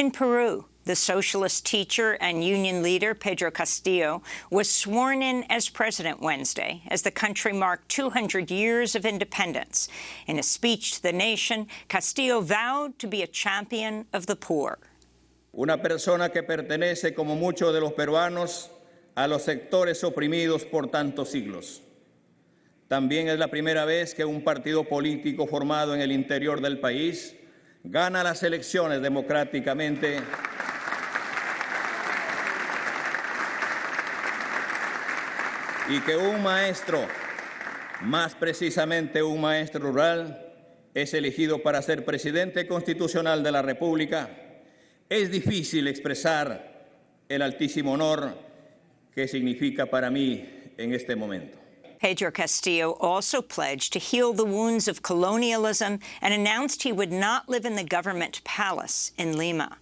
In Peru, the socialist teacher and union leader, Pedro Castillo, was sworn in as president Wednesday as the country marked 200 years of independence. In a speech to the nation, Castillo vowed to be a champion of the poor. Una persona que pertenece, como muchos de los peruanos, a los sectores oprimidos por tantos siglos. También es la primera vez que un partido político formado en el interior del país gana las elecciones democráticamente y que un maestro, más precisamente un maestro rural, es elegido para ser presidente constitucional de la República, es difícil expresar el altísimo honor que significa para mí en este momento. Pedro Castillo also pledged to heal the wounds of colonialism and announced he would not live in the government palace in Lima.